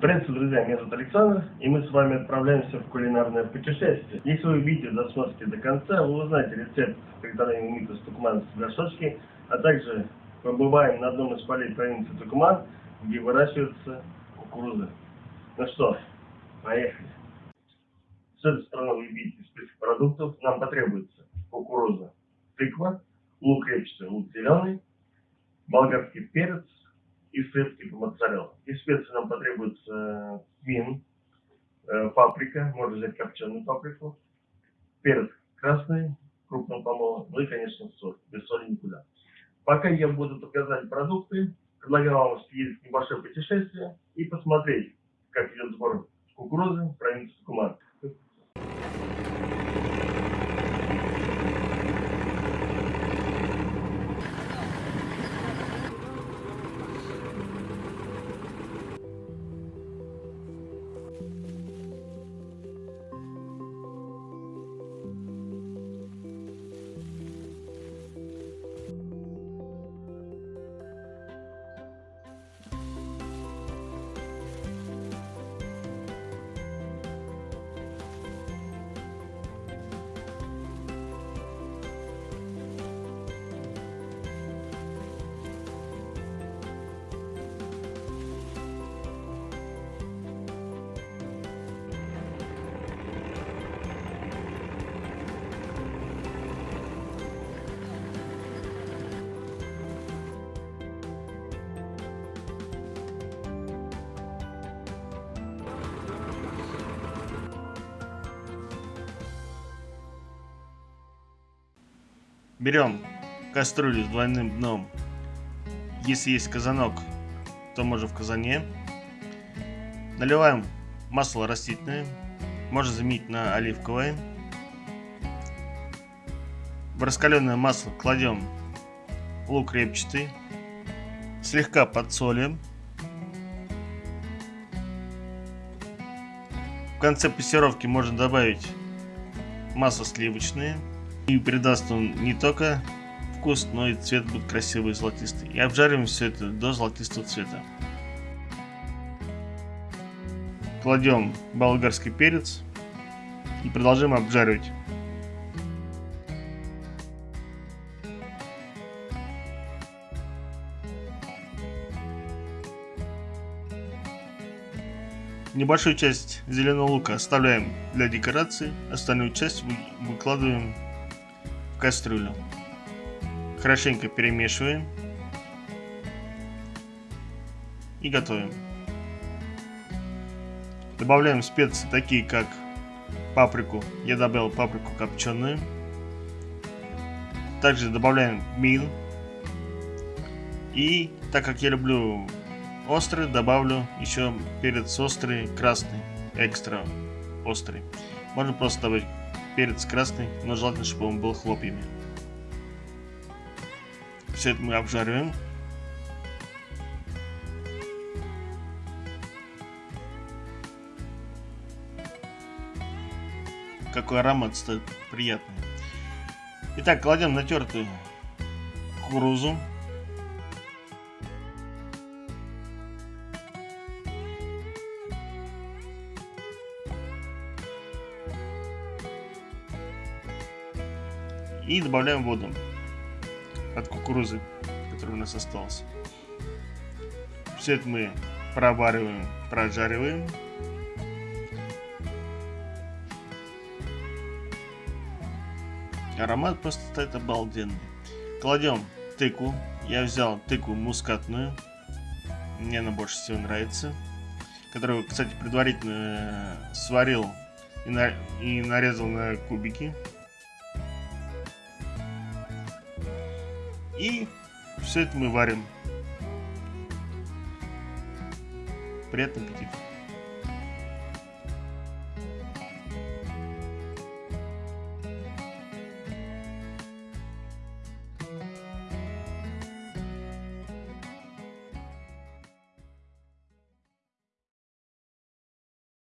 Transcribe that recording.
Приветствую, друзья, меня зовут Александр, и мы с вами отправляемся в кулинарное путешествие. Если вы видео досмотрите до конца, вы узнаете рецепт приготовления тукумана с горшочки, а также побываем на одном из полей провинции Тукуман, где выращивается кукуруза. Ну что, поехали. С этой стороны вы видите список продуктов. Нам потребуется кукуруза, тыква, лук репчатый, лук зеленый, болгарский перец и сыр типа моцарелла. Нам потребуется тмин, э, паприка, можно взять копченую паприку, перец красный, крупным помолом, ну и, конечно, соль. Без соли никуда. Пока я буду показать продукты, предлагаю вам съездить в небольшое путешествие и посмотреть, как идет сбор кукурузы в провинции Берем кастрюлю с двойным дном. Если есть казанок, то можно в казане. Наливаем масло растительное. Можно заменить на оливковое. В раскаленное масло кладем лук репчатый. Слегка подсолим. В конце пассировки можно добавить масло сливочное. И придаст он не только вкус, но и цвет будет красивый золотистый. И обжариваем все это до золотистого цвета. Кладем болгарский перец и продолжаем обжаривать. Небольшую часть зеленого лука оставляем для декорации, остальную часть выкладываем кастрюлю. Хорошенько перемешиваем. И готовим. Добавляем специи такие как паприку. Я добавил паприку копченую. Также добавляем мин. И так как я люблю острый, добавлю еще перец острый, красный, экстра острый. Можно просто добавить перец красный, но желательно, чтобы он был хлопьями. Все это мы обжариваем. Какой аромат стоит приятный. Итак, кладем натертую кукурузу. И добавляем воду от кукурузы, которая у нас осталась. Все это мы провариваем, прожариваем. Аромат просто стоит обалденный. Кладем тыкву. Я взял тыкву мускатную. Мне она больше всего нравится. Которую, кстати, предварительно сварил и, и нарезал на кубики. И все это мы варим. Приятного аппетита.